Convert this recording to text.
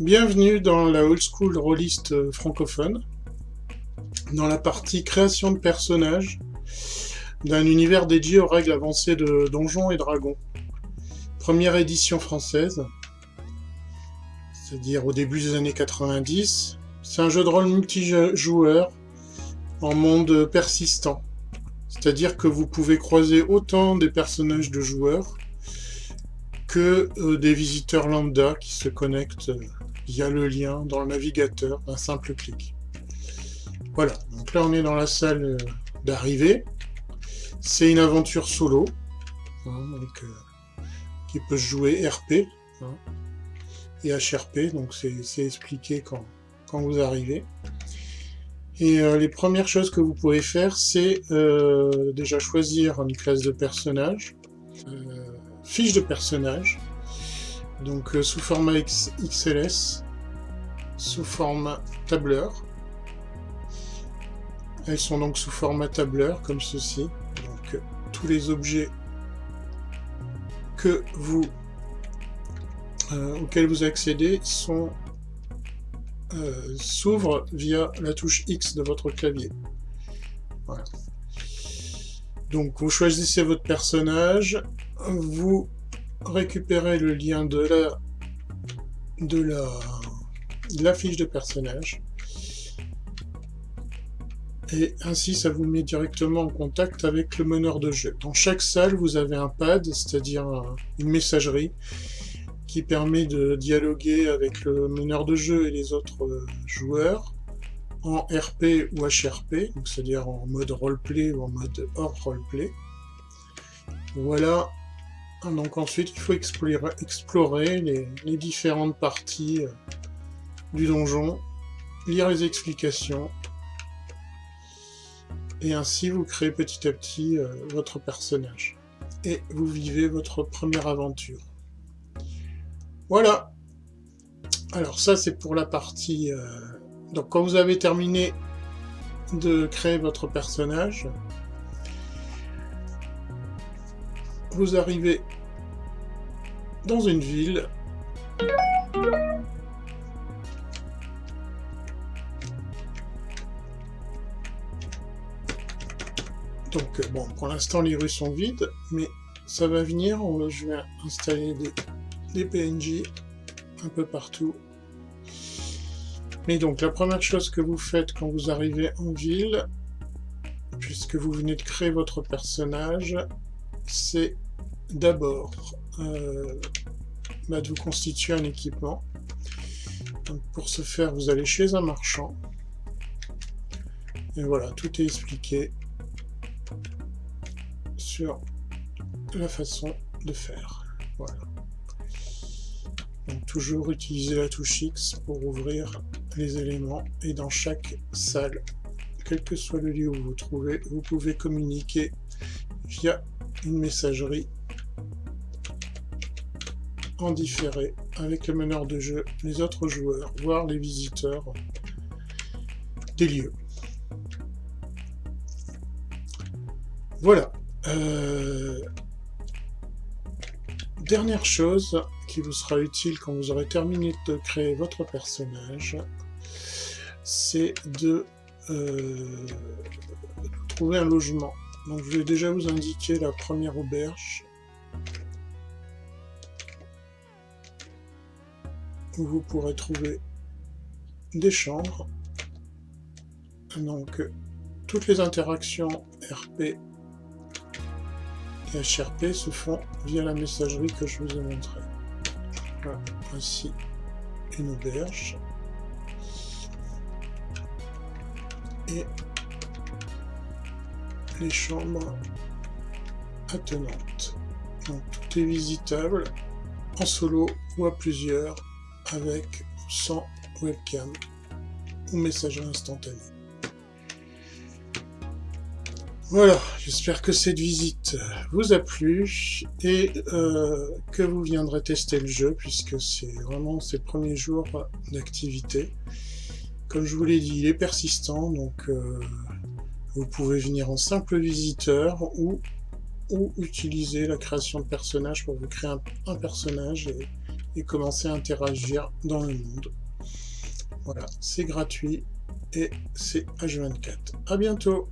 Bienvenue dans la old school rôliste francophone, dans la partie création de personnages d'un univers dédié aux règles avancées de Donjons et Dragons. Première édition française, c'est-à-dire au début des années 90. C'est un jeu de rôle multijoueur en monde persistant, c'est-à-dire que vous pouvez croiser autant des personnages de joueurs que euh, des visiteurs lambda qui se connectent euh, via le lien dans le navigateur d'un simple clic. Voilà, donc là on est dans la salle euh, d'arrivée. C'est une aventure solo, hein, qui peut jouer RP hein, et HRP, donc c'est expliqué quand, vous arrivez. Et les premières choses que vous pouvez faire, c'est déjà choisir une classe de personnage, fiche de personnage, donc euh, sous format XLS, sous format tableur. Elles sont donc sous format tableur, comme ceci. Donc euh, tous les objets que vous euh, auxquels vous accédez sont s'ouvrent via la touche X de votre clavier. Donc vous choisissez votre personnage, vous récupérez le lien de la, de la, la fiche de personnage, et ainsi ça vous met directement en contact avec le meneur de jeu. Dans chaque salle, vous avez un pad, c'est-à-dire une messagerie, qui permet de dialoguer avec le meneur de jeu et les autres euh, joueurs en RP ou HRP, c'est-à-dire en mode roleplay ou en mode hors roleplay. Voilà, donc ensuite il faut explorer, les, différentes parties euh, du donjon, lire les explications, et ainsi vous créez petit à petit euh, votre personnage. Et vous vivez votre première aventure. Voilà Alors ça c'est pour la partie euh, donc quand vous avez terminé de créer votre personnage, vous arrivez dans une ville. Donc bon, pour l'instant les rues sont vides, mais ça va venir, je vais installer des, PNJ un peu partout mais donc, la première chose que vous faites quand vous arrivez en ville, puisque vous venez de créer votre personnage, c'est d'abord euh, bah, de vous constituer un équipement. Pour ce faire, vous allez chez un marchand. Et voilà, tout est expliqué sur la façon de faire. Voilà. Donc toujours utiliser la touche X pour ouvrir les éléments et dans chaque salle, quel que soit le lieu où vous vous trouvez, vous pouvez communiquer via une messagerie en différé avec le meneur de jeu, les autres joueurs, voire les visiteurs des lieux. Voilà. Euh, dernière chose qui vous sera utile quand vous aurez terminé de créer votre personnage, c'est de, euh, trouver un logement. Donc je vais déjà vous indiquer la première auberge. Où vous pourrez trouver des chambres. Donc toutes les interactions RP HRP se font via la messagerie que je vous ai montrée. Voilà, voici une auberge. et les chambres attenantes. Donc tout est visitable en solo ou à plusieurs avec sans webcam ou messagerie instantanée. Voilà, j'espère que cette visite vous a plu et euh, que vous viendrez tester le jeu puisque c'est vraiment ses premiers jours d'activité. Comme je vous l'ai dit, il est persistant, donc euh, vous pouvez venir en simple visiteur ou, ou utiliser la création de personnages pour vous créer un, personnage et, et commencer à interagir dans le monde. Voilà, c'est gratuit et c'est H24. À bientôt